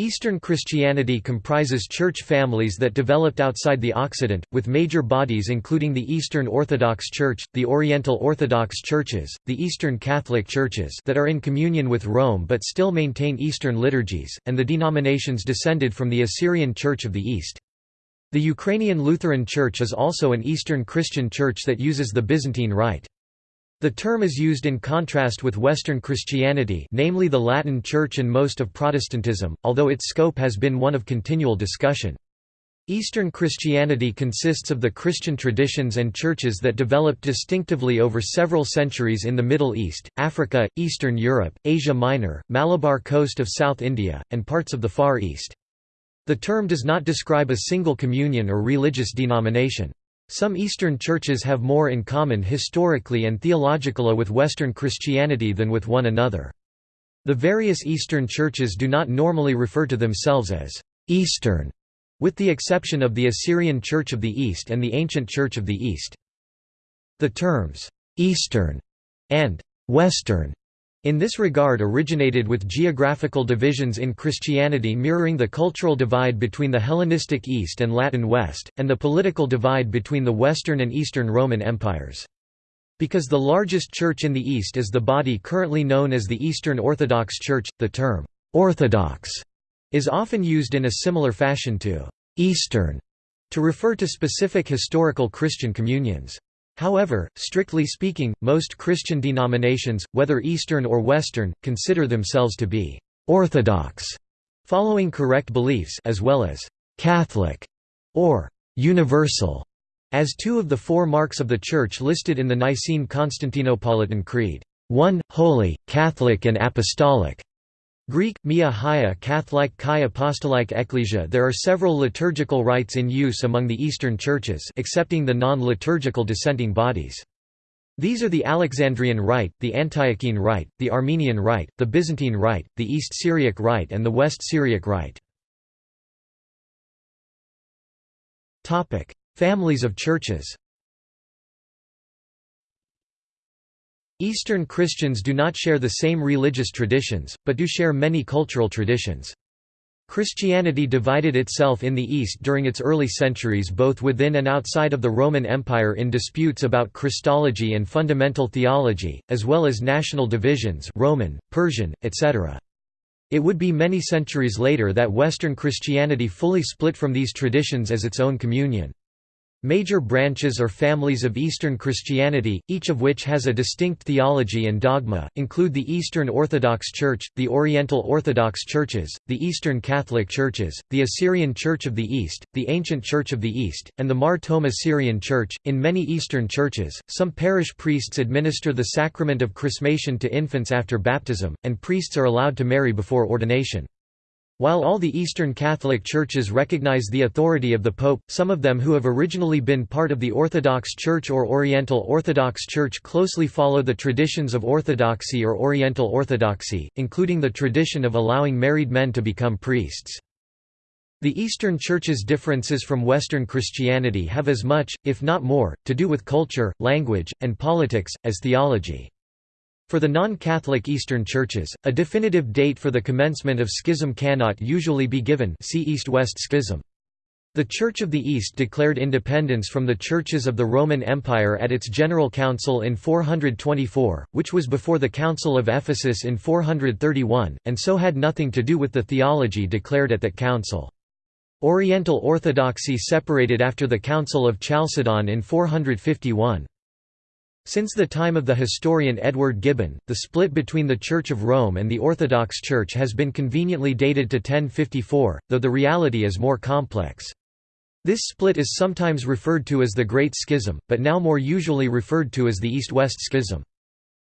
Eastern Christianity comprises church families that developed outside the Occident, with major bodies including the Eastern Orthodox Church, the Oriental Orthodox Churches, the Eastern Catholic Churches that are in communion with Rome but still maintain Eastern liturgies, and the denominations descended from the Assyrian Church of the East. The Ukrainian Lutheran Church is also an Eastern Christian church that uses the Byzantine Rite. The term is used in contrast with Western Christianity namely the Latin Church and most of Protestantism, although its scope has been one of continual discussion. Eastern Christianity consists of the Christian traditions and churches that developed distinctively over several centuries in the Middle East, Africa, Eastern Europe, Asia Minor, Malabar coast of South India, and parts of the Far East. The term does not describe a single communion or religious denomination. Some Eastern churches have more in common historically and theologically with Western Christianity than with one another. The various Eastern churches do not normally refer to themselves as «Eastern», with the exception of the Assyrian Church of the East and the Ancient Church of the East. The terms «Eastern» and «Western» in this regard originated with geographical divisions in Christianity mirroring the cultural divide between the Hellenistic East and Latin West, and the political divide between the Western and Eastern Roman empires. Because the largest church in the East is the body currently known as the Eastern Orthodox Church, the term «Orthodox» is often used in a similar fashion to «Eastern» to refer to specific historical Christian communions. However, strictly speaking, most Christian denominations, whether Eastern or Western, consider themselves to be «orthodox», following correct beliefs as well as «Catholic» or «universal» as two of the four marks of the Church listed in the Nicene Constantinopolitan Creed, one, holy, Catholic and apostolic. Greek, Mia Haia Catholic Chi Apostolic Ecclesia There are several liturgical rites in use among the Eastern churches excepting the non-liturgical dissenting bodies. These are the Alexandrian Rite, the Antiochene Rite, the Armenian Rite, the Byzantine Rite, the East Syriac Rite and the West Syriac Rite. Families of churches Eastern Christians do not share the same religious traditions, but do share many cultural traditions. Christianity divided itself in the East during its early centuries both within and outside of the Roman Empire in disputes about Christology and fundamental theology, as well as national divisions Roman, Persian, etc. It would be many centuries later that Western Christianity fully split from these traditions as its own communion. Major branches or families of Eastern Christianity, each of which has a distinct theology and dogma, include the Eastern Orthodox Church, the Oriental Orthodox Churches, the Eastern Catholic Churches, the Assyrian Church of the East, the Ancient Church of the East, and the Mar Thoma Syrian Church. In many Eastern churches, some parish priests administer the sacrament of chrismation to infants after baptism, and priests are allowed to marry before ordination. While all the Eastern Catholic churches recognize the authority of the Pope, some of them who have originally been part of the Orthodox Church or Oriental Orthodox Church closely follow the traditions of Orthodoxy or Oriental Orthodoxy, including the tradition of allowing married men to become priests. The Eastern Church's differences from Western Christianity have as much, if not more, to do with culture, language, and politics, as theology. For the non-Catholic Eastern churches, a definitive date for the commencement of schism cannot usually be given see East-West Schism. The Church of the East declared independence from the churches of the Roman Empire at its General Council in 424, which was before the Council of Ephesus in 431, and so had nothing to do with the theology declared at that council. Oriental Orthodoxy separated after the Council of Chalcedon in 451. Since the time of the historian Edward Gibbon, the split between the Church of Rome and the Orthodox Church has been conveniently dated to 1054, though the reality is more complex. This split is sometimes referred to as the Great Schism, but now more usually referred to as the East-West Schism.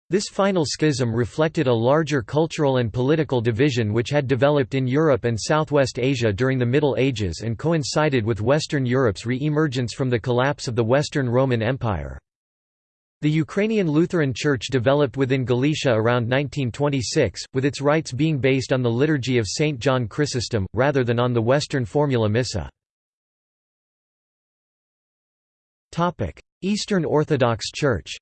This final schism reflected a larger cultural and political division which had developed in Europe and Southwest Asia during the Middle Ages and coincided with Western Europe's re-emergence from the collapse of the Western Roman Empire. The Ukrainian Lutheran Church developed within Galicia around 1926, with its rites being based on the liturgy of St. John Chrysostom, rather than on the Western Formula Missa. Eastern Orthodox Church.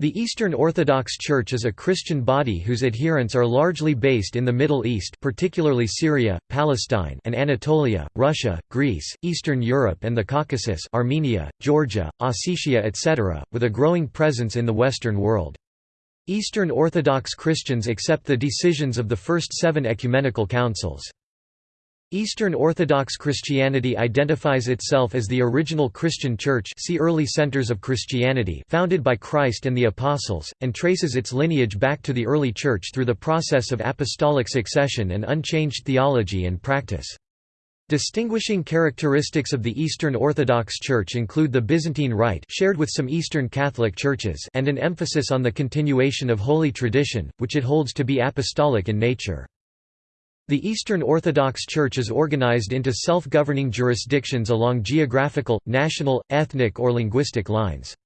The Eastern Orthodox Church is a Christian body whose adherents are largely based in the Middle East particularly Syria, Palestine and Anatolia, Russia, Greece, Eastern Europe and the Caucasus Armenia, Georgia, Ossetia etc., with a growing presence in the Western world. Eastern Orthodox Christians accept the decisions of the first seven ecumenical councils. Eastern Orthodox Christianity identifies itself as the original Christian Church see Early Centers of Christianity founded by Christ and the Apostles, and traces its lineage back to the early Church through the process of apostolic succession and unchanged theology and practice. Distinguishing characteristics of the Eastern Orthodox Church include the Byzantine Rite shared with some Eastern Catholic churches and an emphasis on the continuation of holy tradition, which it holds to be apostolic in nature. The Eastern Orthodox Church is organized into self-governing jurisdictions along geographical, national, ethnic or linguistic lines.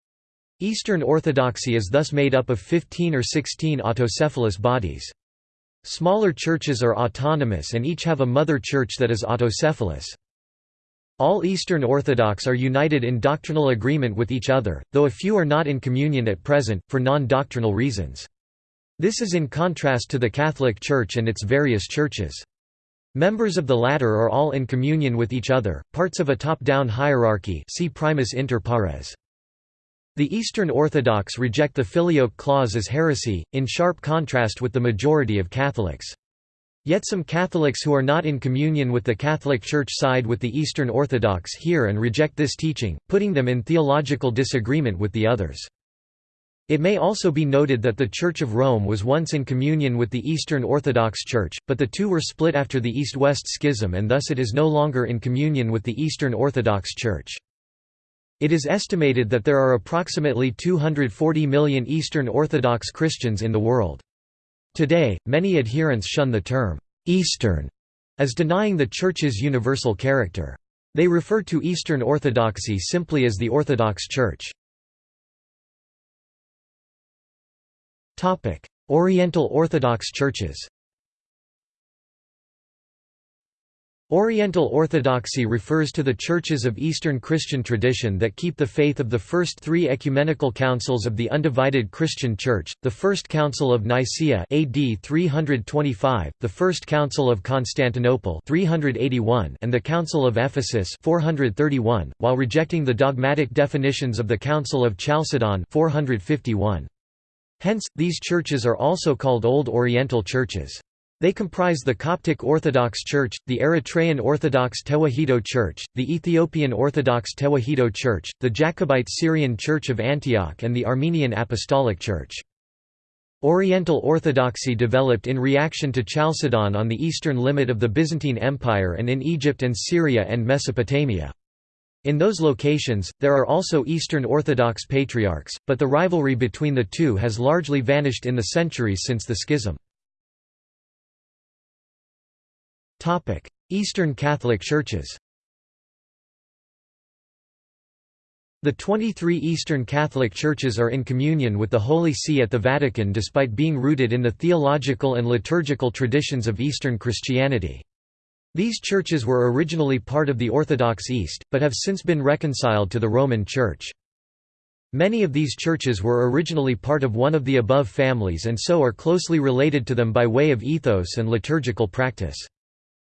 Eastern Orthodoxy is thus made up of 15 or 16 autocephalous bodies. Smaller churches are autonomous and each have a mother church that is autocephalous. All Eastern Orthodox are united in doctrinal agreement with each other, though a few are not in communion at present, for non-doctrinal reasons. This is in contrast to the Catholic Church and its various churches. Members of the latter are all in communion with each other, parts of a top-down hierarchy see primus inter pares. The Eastern Orthodox reject the Filioque clause as heresy, in sharp contrast with the majority of Catholics. Yet some Catholics who are not in communion with the Catholic Church side with the Eastern Orthodox here and reject this teaching, putting them in theological disagreement with the others. It may also be noted that the Church of Rome was once in communion with the Eastern Orthodox Church, but the two were split after the East-West Schism and thus it is no longer in communion with the Eastern Orthodox Church. It is estimated that there are approximately 240 million Eastern Orthodox Christians in the world. Today, many adherents shun the term, "'Eastern' as denying the Church's universal character. They refer to Eastern Orthodoxy simply as the Orthodox Church. Oriental Orthodox churches Oriental Orthodoxy refers to the churches of Eastern Christian tradition that keep the faith of the first three ecumenical councils of the undivided Christian Church, the First Council of Nicaea AD 325, the First Council of Constantinople 381, and the Council of Ephesus 431, while rejecting the dogmatic definitions of the Council of Chalcedon 451. Hence, these churches are also called Old Oriental churches. They comprise the Coptic Orthodox Church, the Eritrean Orthodox Tewahedo Church, the Ethiopian Orthodox Tewahedo Church, the Jacobite Syrian Church of Antioch and the Armenian Apostolic Church. Oriental Orthodoxy developed in reaction to Chalcedon on the eastern limit of the Byzantine Empire and in Egypt and Syria and Mesopotamia. In those locations, there are also Eastern Orthodox patriarchs, but the rivalry between the two has largely vanished in the centuries since the schism. Eastern Catholic Churches The 23 Eastern Catholic Churches are in communion with the Holy See at the Vatican despite being rooted in the theological and liturgical traditions of Eastern Christianity. These churches were originally part of the Orthodox East, but have since been reconciled to the Roman Church. Many of these churches were originally part of one of the above families and so are closely related to them by way of ethos and liturgical practice.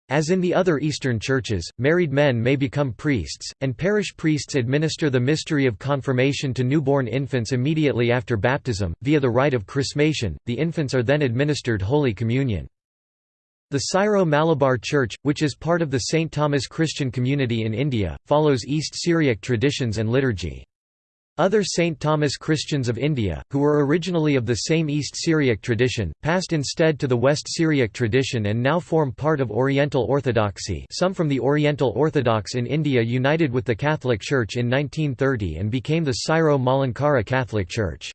As in the other Eastern churches, married men may become priests, and parish priests administer the mystery of confirmation to newborn infants immediately after baptism. Via the rite of chrismation, the infants are then administered Holy Communion. The Syro-Malabar Church, which is part of the St. Thomas Christian community in India, follows East Syriac traditions and liturgy. Other St. Thomas Christians of India, who were originally of the same East Syriac tradition, passed instead to the West Syriac tradition and now form part of Oriental Orthodoxy some from the Oriental Orthodox in India united with the Catholic Church in 1930 and became the Syro-Malankara Catholic Church.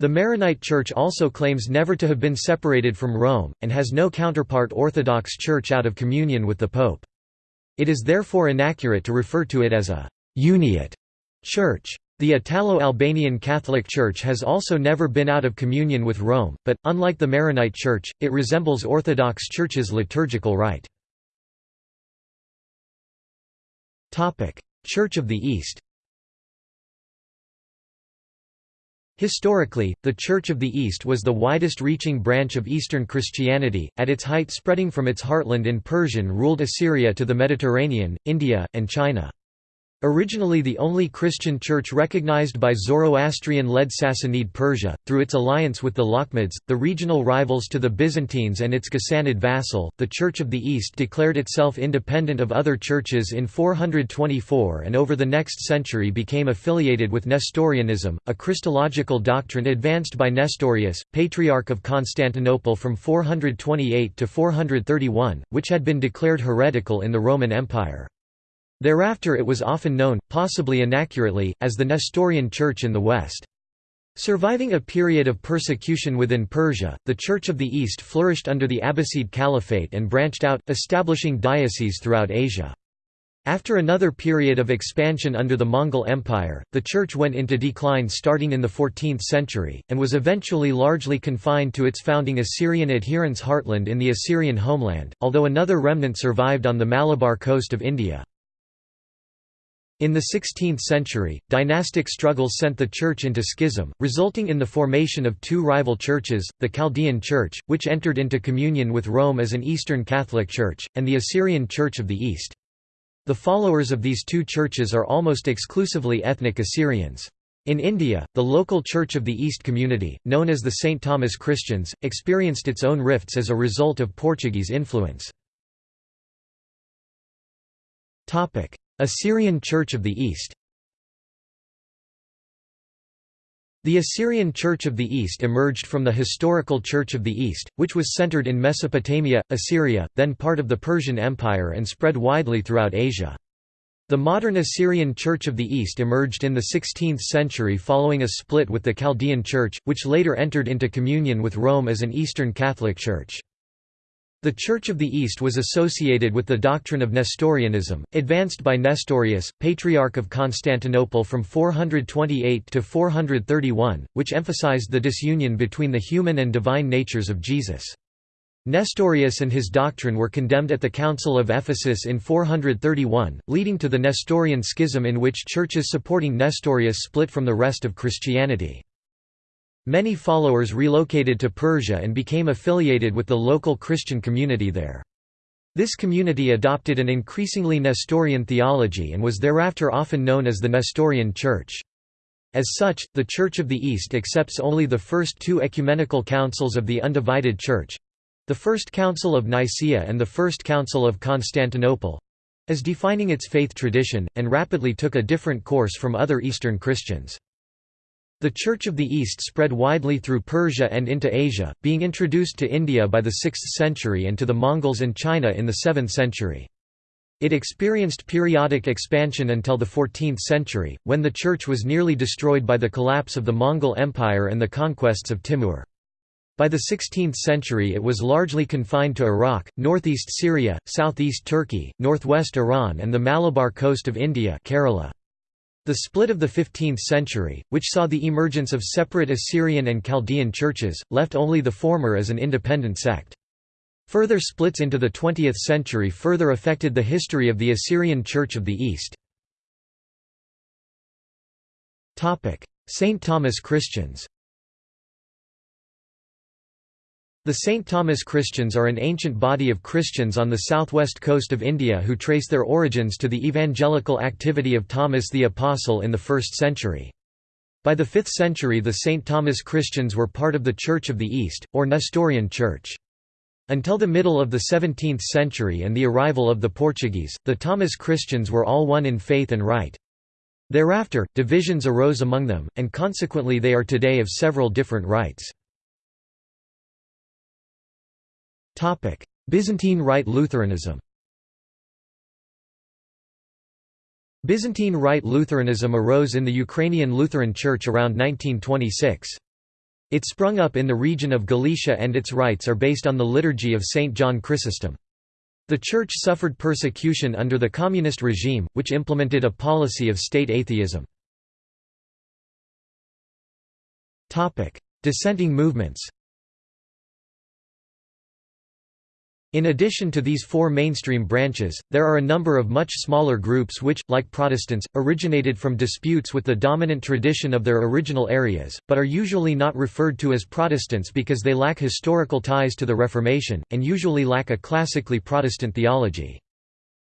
The Maronite Church also claims never to have been separated from Rome, and has no counterpart Orthodox Church out of communion with the Pope. It is therefore inaccurate to refer to it as a «uniate» church. The Italo-Albanian Catholic Church has also never been out of communion with Rome, but, unlike the Maronite Church, it resembles Orthodox Church's liturgical rite. Church of the East Historically, the Church of the East was the widest-reaching branch of Eastern Christianity, at its height spreading from its heartland in Persian-ruled Assyria to the Mediterranean, India, and China. Originally the only Christian church recognized by Zoroastrian-led Sassanid Persia, through its alliance with the Lakhmids, the regional rivals to the Byzantines and its Ghassanid vassal, the Church of the East declared itself independent of other churches in 424 and over the next century became affiliated with Nestorianism, a Christological doctrine advanced by Nestorius, Patriarch of Constantinople from 428 to 431, which had been declared heretical in the Roman Empire. Thereafter it was often known, possibly inaccurately, as the Nestorian Church in the West. Surviving a period of persecution within Persia, the Church of the East flourished under the Abbasid Caliphate and branched out, establishing dioceses throughout Asia. After another period of expansion under the Mongol Empire, the church went into decline starting in the 14th century, and was eventually largely confined to its founding Assyrian adherents' heartland in the Assyrian homeland, although another remnant survived on the Malabar coast of India. In the 16th century, dynastic struggles sent the church into schism, resulting in the formation of two rival churches, the Chaldean Church, which entered into communion with Rome as an Eastern Catholic Church, and the Assyrian Church of the East. The followers of these two churches are almost exclusively ethnic Assyrians. In India, the local Church of the East community, known as the St. Thomas Christians, experienced its own rifts as a result of Portuguese influence. Assyrian Church of the East The Assyrian Church of the East emerged from the historical Church of the East, which was centered in Mesopotamia, Assyria, then part of the Persian Empire and spread widely throughout Asia. The modern Assyrian Church of the East emerged in the 16th century following a split with the Chaldean Church, which later entered into communion with Rome as an Eastern Catholic Church. The Church of the East was associated with the doctrine of Nestorianism, advanced by Nestorius, Patriarch of Constantinople from 428 to 431, which emphasized the disunion between the human and divine natures of Jesus. Nestorius and his doctrine were condemned at the Council of Ephesus in 431, leading to the Nestorian schism in which churches supporting Nestorius split from the rest of Christianity. Many followers relocated to Persia and became affiliated with the local Christian community there. This community adopted an increasingly Nestorian theology and was thereafter often known as the Nestorian Church. As such, the Church of the East accepts only the first two ecumenical councils of the undivided Church—the First Council of Nicaea and the First Council of Constantinople—as defining its faith tradition, and rapidly took a different course from other Eastern Christians. The Church of the East spread widely through Persia and into Asia, being introduced to India by the 6th century and to the Mongols and China in the 7th century. It experienced periodic expansion until the 14th century, when the church was nearly destroyed by the collapse of the Mongol Empire and the conquests of Timur. By the 16th century it was largely confined to Iraq, northeast Syria, southeast Turkey, northwest Iran and the Malabar coast of India Kerala. The split of the 15th century, which saw the emergence of separate Assyrian and Chaldean churches, left only the former as an independent sect. Further splits into the 20th century further affected the history of the Assyrian Church of the East. St. Thomas Christians The St. Thomas Christians are an ancient body of Christians on the southwest coast of India who trace their origins to the evangelical activity of Thomas the Apostle in the 1st century. By the 5th century the St. Thomas Christians were part of the Church of the East, or Nestorian Church. Until the middle of the 17th century and the arrival of the Portuguese, the Thomas Christians were all one in faith and rite. Thereafter, divisions arose among them, and consequently they are today of several different rites. Byzantine Rite Lutheranism. Byzantine Rite Lutheranism arose in the Ukrainian Lutheran Church around 1926. It sprung up in the region of Galicia and its rites are based on the liturgy of St. John Chrysostom. The Church suffered persecution under the communist regime, which implemented a policy of state atheism. Dissenting movements In addition to these four mainstream branches, there are a number of much smaller groups which, like Protestants, originated from disputes with the dominant tradition of their original areas, but are usually not referred to as Protestants because they lack historical ties to the Reformation, and usually lack a classically Protestant theology.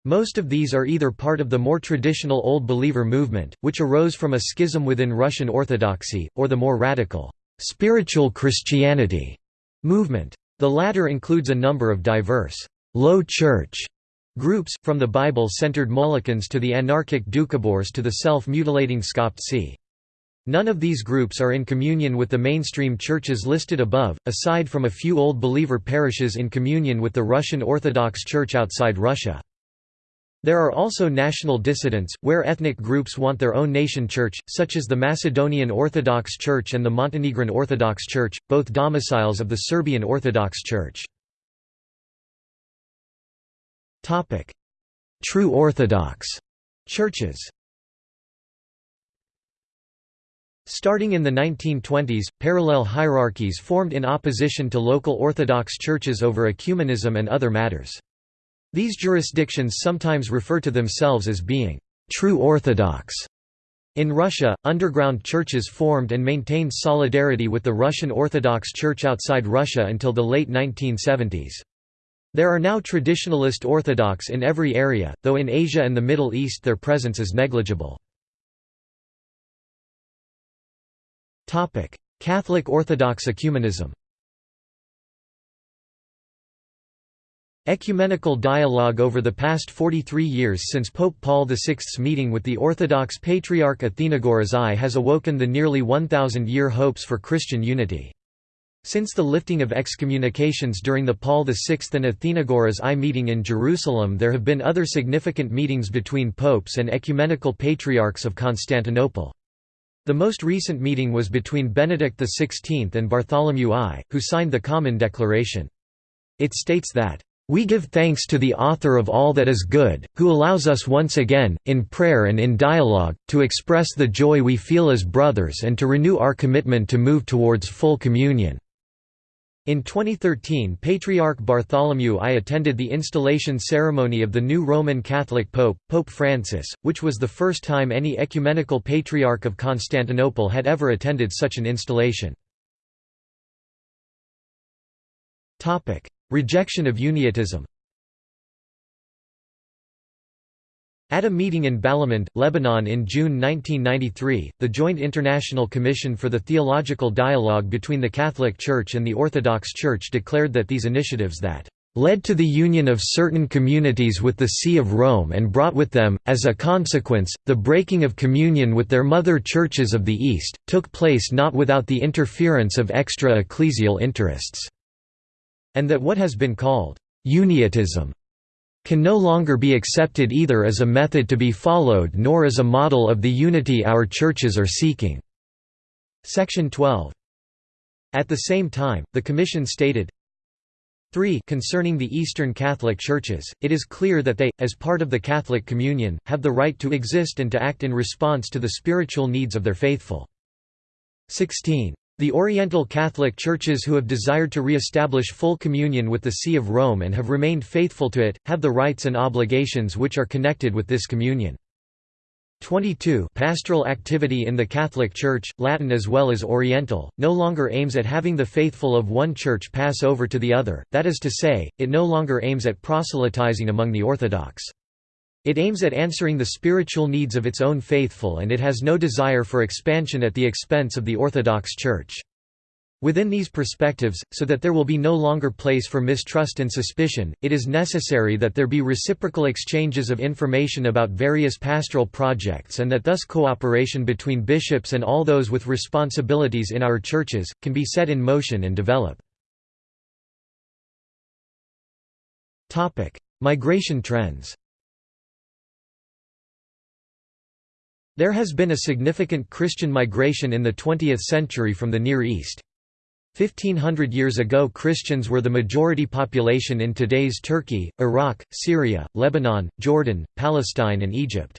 Most of these are either part of the more traditional Old Believer movement, which arose from a schism within Russian Orthodoxy, or the more radical, spiritual Christianity movement. The latter includes a number of diverse, low church groups, from the Bible-centered Molokans to the anarchic Doukhobors to the self-mutilating Skoptsi. None of these groups are in communion with the mainstream churches listed above, aside from a few Old Believer parishes in communion with the Russian Orthodox Church outside Russia. There are also national dissidents, where ethnic groups want their own nation church, such as the Macedonian Orthodox Church and the Montenegrin Orthodox Church, both domiciles of the Serbian Orthodox Church. True Orthodox churches Starting in the 1920s, parallel hierarchies formed in opposition to local Orthodox churches over ecumenism and other matters. These jurisdictions sometimes refer to themselves as being true Orthodox. In Russia, underground churches formed and maintained solidarity with the Russian Orthodox Church outside Russia until the late 1970s. There are now traditionalist Orthodox in every area, though in Asia and the Middle East their presence is negligible. Catholic Orthodox ecumenism Ecumenical dialogue over the past 43 years since Pope Paul VI's meeting with the Orthodox Patriarch Athenagoras I has awoken the nearly 1,000-year hopes for Christian unity. Since the lifting of excommunications during the Paul VI and Athenagoras I meeting in Jerusalem there have been other significant meetings between popes and ecumenical patriarchs of Constantinople. The most recent meeting was between Benedict XVI and Bartholomew I, who signed the Common Declaration. It states that we give thanks to the author of all that is good, who allows us once again, in prayer and in dialogue, to express the joy we feel as brothers and to renew our commitment to move towards full communion." In 2013 Patriarch Bartholomew I attended the installation ceremony of the new Roman Catholic Pope, Pope Francis, which was the first time any ecumenical patriarch of Constantinople had ever attended such an installation. Rejection of Uniatism. At a meeting in Balamand, Lebanon in June 1993, the Joint International Commission for the Theological Dialogue between the Catholic Church and the Orthodox Church declared that these initiatives that led to the union of certain communities with the See of Rome and brought with them, as a consequence, the breaking of communion with their mother churches of the East, took place not without the interference of extra-ecclesial interests and that what has been called uniatism can no longer be accepted either as a method to be followed nor as a model of the unity our churches are seeking." Section 12. At the same time, the Commission stated, 3 Concerning the Eastern Catholic Churches, it is clear that they, as part of the Catholic Communion, have the right to exist and to act in response to the spiritual needs of their faithful. 16. The Oriental Catholic Churches who have desired to re-establish full communion with the See of Rome and have remained faithful to it, have the rights and obligations which are connected with this communion. 22 Pastoral activity in the Catholic Church, Latin as well as Oriental, no longer aims at having the faithful of one church pass over to the other, that is to say, it no longer aims at proselytizing among the Orthodox. It aims at answering the spiritual needs of its own faithful and it has no desire for expansion at the expense of the Orthodox Church. Within these perspectives, so that there will be no longer place for mistrust and suspicion, it is necessary that there be reciprocal exchanges of information about various pastoral projects and that thus cooperation between bishops and all those with responsibilities in our churches, can be set in motion and develop. Migration trends There has been a significant Christian migration in the 20th century from the Near East. 1500 years ago Christians were the majority population in today's Turkey, Iraq, Syria, Lebanon, Jordan, Palestine and Egypt.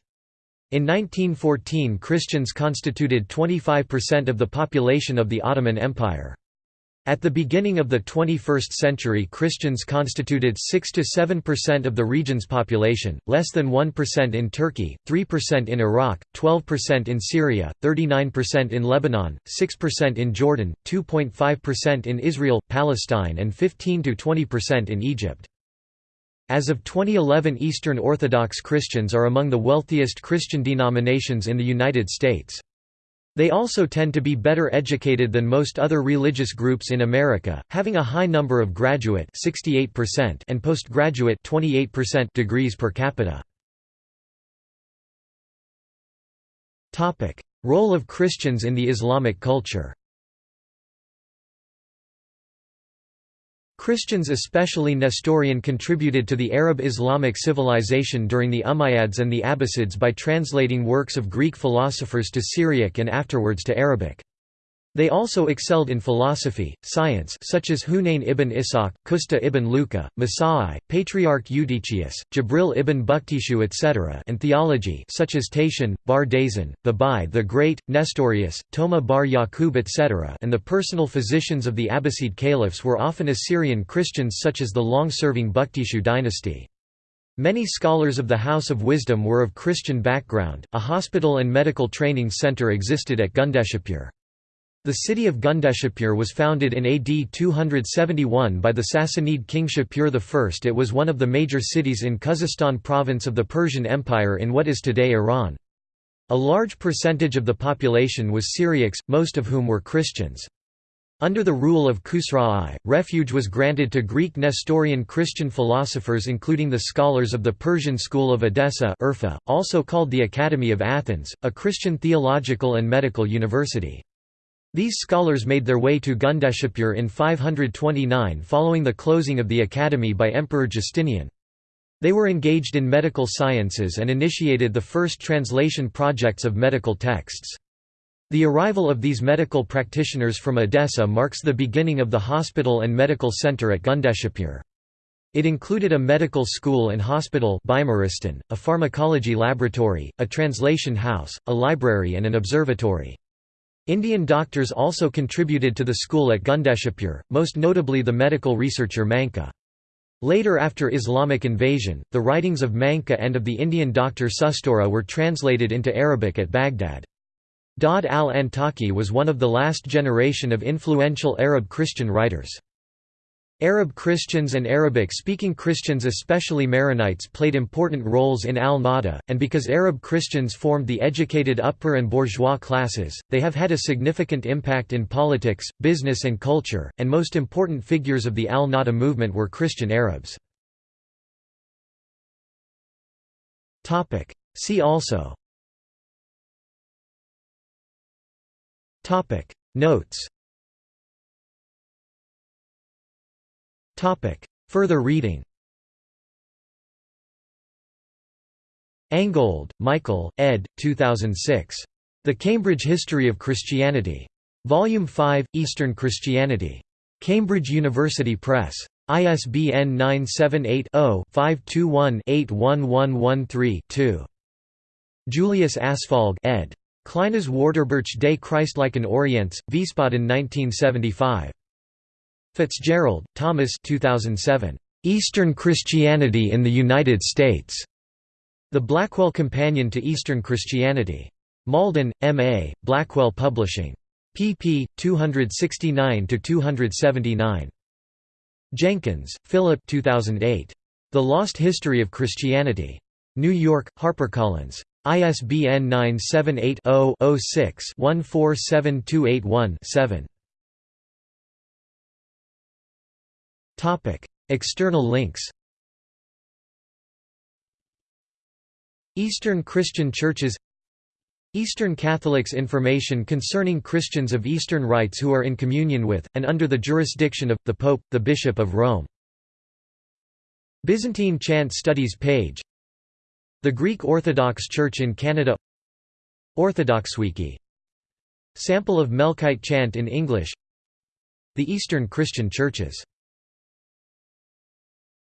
In 1914 Christians constituted 25% of the population of the Ottoman Empire. At the beginning of the 21st century Christians constituted 6–7% of the region's population, less than 1% in Turkey, 3% in Iraq, 12% in Syria, 39% in Lebanon, 6% in Jordan, 2.5% in Israel, Palestine and 15–20% in Egypt. As of 2011 Eastern Orthodox Christians are among the wealthiest Christian denominations in the United States. They also tend to be better educated than most other religious groups in America, having a high number of graduate 68% and postgraduate 28% degrees per capita. Role of Christians in the Islamic culture. Christians especially Nestorian contributed to the Arab Islamic civilization during the Umayyads and the Abbasids by translating works of Greek philosophers to Syriac and afterwards to Arabic. They also excelled in philosophy, science such as Hunayn ibn Ishaq, Qusta ibn Luqa, Masai, Patriarch Eutychius, Jibril ibn Bukhtishu etc. and theology such as Tatian, Bar Daisan, Babai the Great, Nestorius, Toma bar Yaqub etc. and the personal physicians of the Abbasid caliphs were often Assyrian Christians such as the long-serving Bukhtishu dynasty. Many scholars of the House of Wisdom were of Christian background. A hospital and medical training center existed at Gundeshapur. The city of Gundeshapur was founded in AD 271 by the Sassanid king Shapur I. It was one of the major cities in Khuzestan province of the Persian Empire in what is today Iran. A large percentage of the population was Syriacs, most of whom were Christians. Under the rule of Khosrow I, refuge was granted to Greek Nestorian Christian philosophers including the scholars of the Persian school of Edessa also called the Academy of Athens, a Christian theological and medical university. These scholars made their way to Gundeshapur in 529 following the closing of the academy by Emperor Justinian. They were engaged in medical sciences and initiated the first translation projects of medical texts. The arrival of these medical practitioners from Edessa marks the beginning of the hospital and medical center at Gundeshapur. It included a medical school and hospital a pharmacology laboratory, a translation house, a library and an observatory. Indian doctors also contributed to the school at Gundeshapur, most notably the medical researcher Manka. Later after Islamic invasion, the writings of Manka and of the Indian doctor Sushruta were translated into Arabic at Baghdad. Daud al-Antaki was one of the last generation of influential Arab Christian writers. Arab Christians and Arabic-speaking Christians especially Maronites played important roles in al-Nahda, and because Arab Christians formed the educated upper and bourgeois classes, they have had a significant impact in politics, business and culture, and most important figures of the al-Nahda movement were Christian Arabs. See also Notes Further reading Angold, Michael, ed. 2006. The Cambridge History of Christianity. Volume 5, Eastern Christianity. Cambridge University Press. ISBN 978-0-521-81113-2. Julius Asfalg ed. Kleines Wörterbuch des Christlichen Orients, Wiesbaden 1975. Fitzgerald, Thomas 2007. Eastern Christianity in the United States. The Blackwell Companion to Eastern Christianity. Malden, M.A., Blackwell Publishing. pp. 269–279. Jenkins, Philip 2008. The Lost History of Christianity. New York, HarperCollins. ISBN 978 0 6 147281 7. External links Eastern Christian churches Eastern Catholics information concerning Christians of Eastern rites who are in communion with, and under the jurisdiction of, the Pope, the Bishop of Rome. Byzantine chant studies page. The Greek Orthodox Church in Canada. Orthodoxwiki Sample of Melkite chant in English. The Eastern Christian churches